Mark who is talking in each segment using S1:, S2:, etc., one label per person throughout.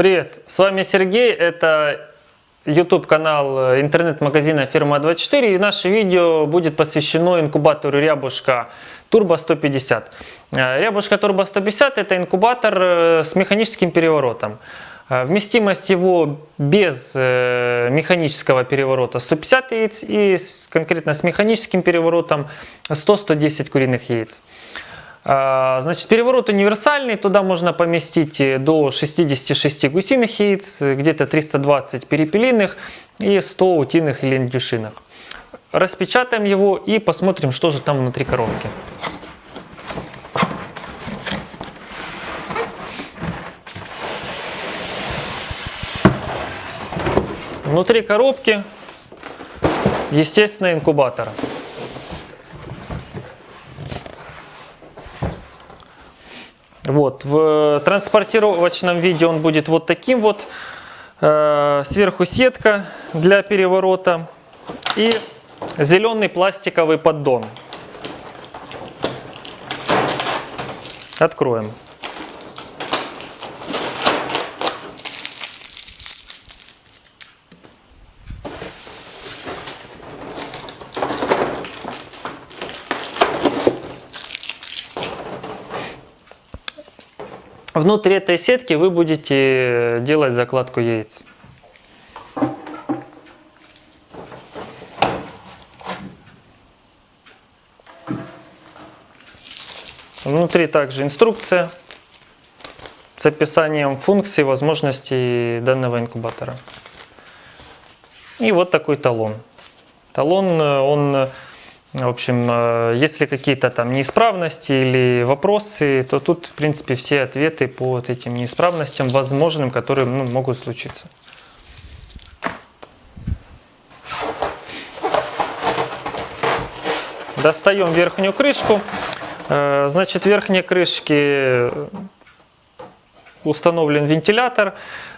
S1: Привет, с вами Сергей, это YouTube канал интернет-магазина Фирма24 и наше видео будет посвящено инкубатору Рябушка Turbo 150. Рябушка Turbo 150 это инкубатор э, с механическим переворотом. Э, вместимость его без э, механического переворота 150 яиц и конкретно с механическим переворотом 100-110 куриных яиц. А, значит, переворот универсальный, туда можно поместить э, до 66 гусиных яиц, где-то 320 перепелиных и 100 утиных или индюшиных. Распечатаем его и посмотрим, что же там внутри коробки. Внутри коробки, естественно, инкубатор. Вот, в транспортировочном виде он будет вот таким вот. Э, сверху сетка для переворота и зеленый пластиковый поддон. Откроем. Внутри этой сетки вы будете делать закладку яиц. Внутри также инструкция с описанием функций и возможностей данного инкубатора. И вот такой талон. Талон, э, он в общем, э, если какие-то там неисправности или вопросы, то тут, в принципе, все ответы по вот этим неисправностям возможным, которые ну, могут случиться. Достаем верхнюю крышку. Э, значит, в верхней крышке установлен вентилятор.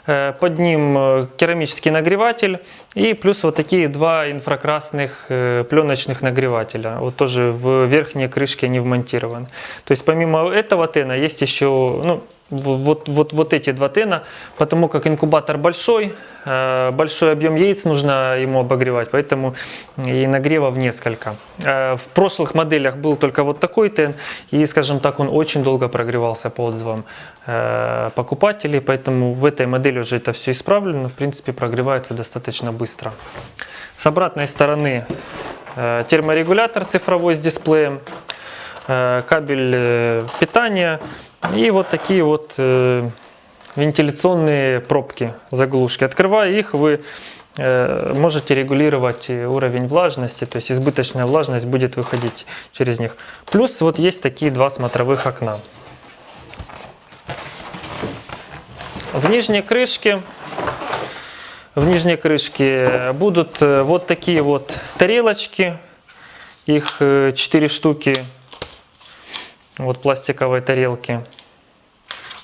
S1: Э, под ним э, керамический нагреватель и плюс вот такие два инфракрасных э, пленочных нагревателя. Вот тоже в верхней крышке они вмонтированы. То есть помимо этого тена есть еще, ну, вот, вот, вот эти два тена, потому как инкубатор большой, э, большой объем яиц нужно ему обогревать, поэтому и нагревов несколько. Э, в прошлых моделях был только вот такой тен, и, скажем так, он очень долго прогревался по отзывам э, покупателей, поэтому в этой модели уже это все исправлено, в принципе прогревается достаточно быстро. С обратной стороны терморегулятор цифровой с дисплеем, кабель питания, и вот такие вот э, вентиляционные пробки, заглушки. Открывая их, вы э, можете регулировать уровень влажности, то есть избыточная влажность будет выходить через них. Плюс вот есть такие два смотровых окна. В нижней крышке в нижней крышке будут э, вот такие вот тарелочки, их 4 э, штуки вот пластиковые тарелки,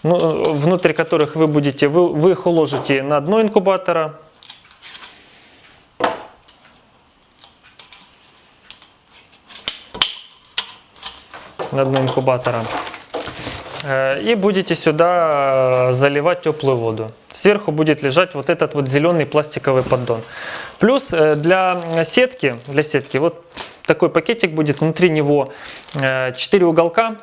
S1: ну, внутри которых вы будете, вы, вы их уложите на дно инкубатора. На дно инкубатора. Э, и будете сюда заливать теплую воду. Сверху будет лежать вот этот вот зеленый пластиковый поддон. Плюс э, для сетки, для сетки вот такой пакетик будет, внутри него 4 э, уголка,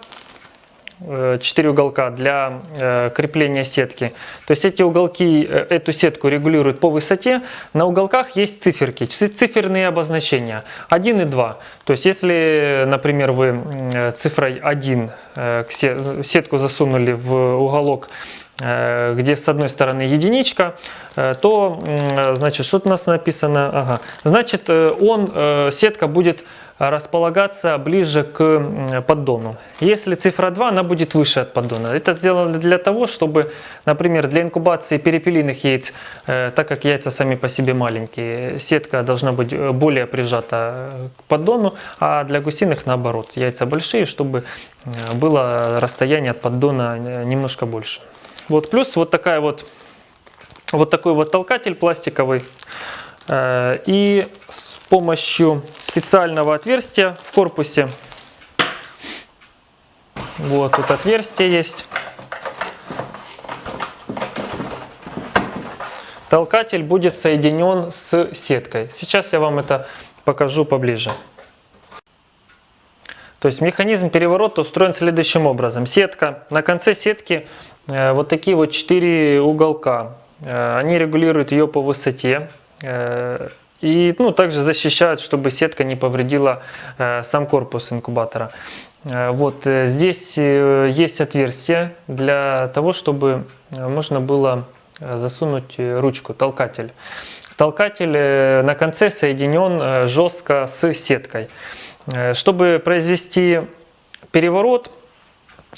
S1: 4 э, уголка для э, крепления сетки. То есть эти уголки, эту сетку регулируют по высоте. На уголках есть циферки, циферные обозначения 1 и 2. То есть если, например, вы цифрой 1 сетку засунули в уголок где с одной стороны единичка, то, значит, что у нас написано? Ага. Значит, он, сетка будет располагаться ближе к поддону. Если цифра 2, она будет выше от поддона. Это сделано для того, чтобы, например, для инкубации перепелиных яиц, э, так как яйца сами по себе маленькие, сетка должна быть э, более прижата к поддону, а для гусиных наоборот, яйца большие, чтобы э, было расстояние от поддона немножко больше. Вот плюс вот такая вот вот такой вот толкатель пластиковый. И с помощью специального отверстия в корпусе. Вот тут отверстие есть. толкатель будет соединен с сеткой. Сейчас я вам это покажу поближе. То есть механизм переворота устроен следующим образом. Сетка. На конце сетки э, вот такие вот четыре уголка. Э, они регулируют ее по высоте. Э, и ну, также защищают, чтобы сетка не повредила сам корпус инкубатора. Вот здесь есть отверстие для того, чтобы можно было засунуть ручку, толкатель. Толкатель на конце соединен жестко с сеткой. Э, чтобы произвести переворот,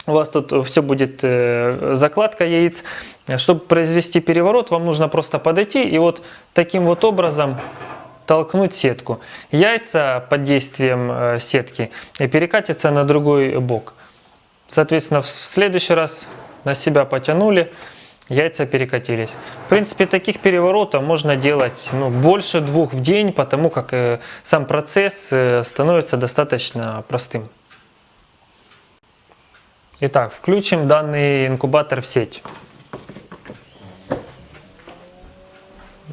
S1: у вас тут все будет э, закладка яиц. Чтобы произвести переворот, вам нужно просто подойти и вот таким вот образом толкнуть сетку. Яйца под действием э, сетки перекатятся на другой бок. Соответственно, в следующий раз на себя потянули, яйца перекатились. В принципе, таких переворотов можно делать ну, больше двух в день, потому как э, сам процесс э, становится достаточно простым. Итак, включим данный инкубатор в сеть.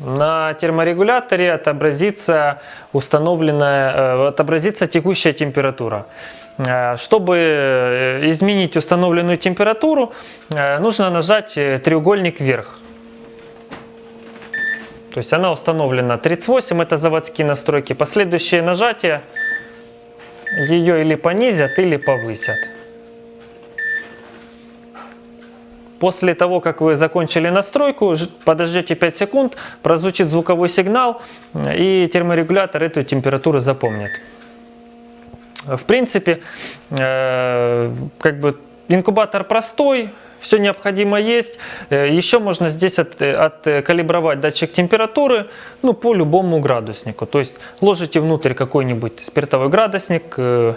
S1: На терморегуляторе отобразится установленная, э, отобразится текущая температура. Э, чтобы э, изменить установленную температуру, э, нужно нажать треугольник вверх. То есть она установлена 38, это заводские настройки. Последующие нажатия ее или понизят, или повысят. После того, как вы закончили настройку, подождете 5 секунд, прозвучит звуковой сигнал, и терморегулятор эту температуру запомнит. В принципе, э, как бы инкубатор простой, все необходимо есть. Э, еще можно здесь от, откалибровать датчик температуры ну, по любому градуснику. То есть ложите внутрь какой-нибудь спиртовой градусник, э,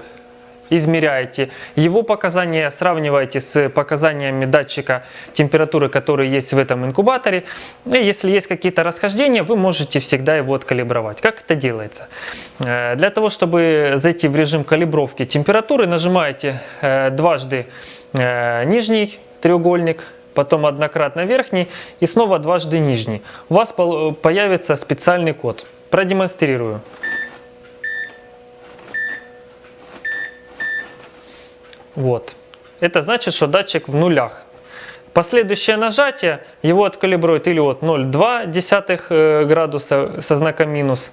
S1: измеряете его показания, сравниваете с показаниями датчика температуры, который есть в этом инкубаторе. И если есть какие-то расхождения, вы можете всегда его откалибровать. Как это делается? Э, для того, чтобы зайти в режим калибровки температуры, нажимаете э, дважды э, нижний треугольник, потом однократно верхний и снова дважды нижний. У вас появится специальный код. Продемонстрирую. Вот. Это значит, что датчик в нулях. Последующее нажатие его откалибрует или от 0,2 э, градуса со знаком минус,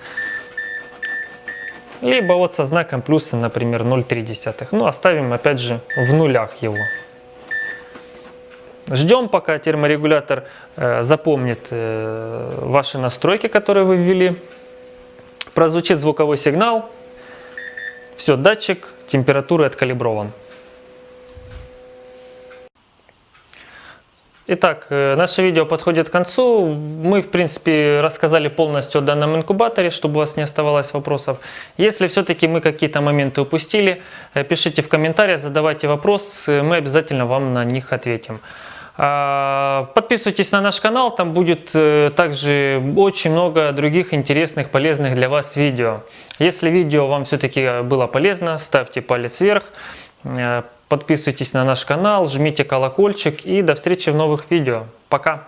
S1: либо вот со знаком плюса, например, 0,3. Ну, оставим опять же в нулях его. Ждем, пока терморегулятор э, запомнит э, ваши настройки, которые вы ввели. Прозвучит звуковой сигнал. Все, датчик температуры откалиброван. Итак, э, наше видео подходит к концу. Мы, в принципе, рассказали полностью о данном инкубаторе, чтобы у вас не оставалось вопросов. Если все-таки мы какие-то моменты упустили, э, пишите в комментариях, задавайте вопрос, э, мы обязательно вам на них ответим. А, подписывайтесь на наш канал, там будет также очень много других интересных, полезных для вас видео. Если видео вам все-таки было полезно, ставьте палец вверх. Подписывайтесь на наш канал, жмите колокольчик и до встречи в новых видео. Пока!